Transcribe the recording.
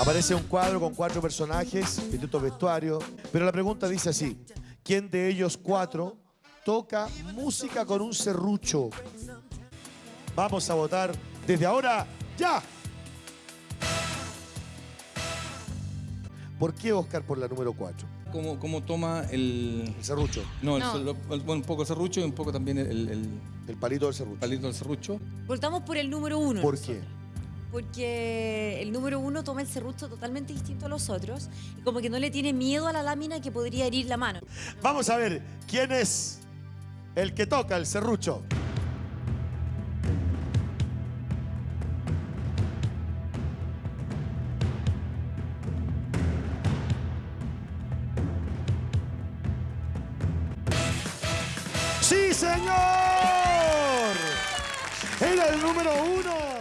Aparece un cuadro con cuatro personajes, distintos vestuarios, pero la pregunta dice así, ¿quién de ellos cuatro toca música con un serrucho? Vamos a votar desde ahora, ya. ¿Por qué Oscar por la número 4? ¿Cómo, cómo toma el... El serrucho, No, el- No. el- bueno, un poco el serrucho y un poco también el, el el palito del serrucho. palito del serrucho. Votamos por el número uno. ¿Por qué? Porque el número uno toma el serrucho totalmente distinto a los otros y como que no le tiene miedo a la lámina que podría herir la mano. Vamos a ver quién es el que toca el serrucho. ¡Sí, señor! Era el número uno.